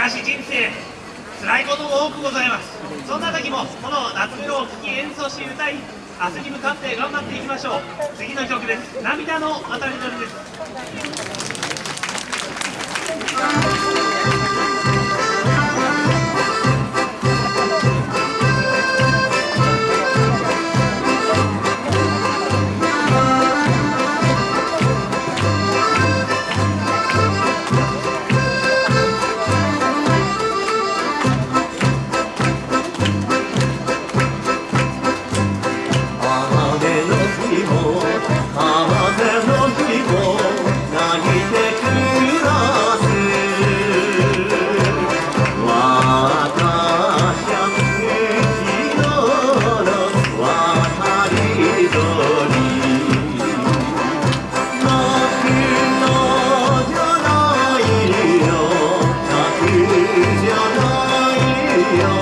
かし人生辛いことも多くございます。そんな時もこの夏メロを聴き演奏し歌い明日に向かって頑張っていきましょう。次の曲です。涙の渡り鳥です。feel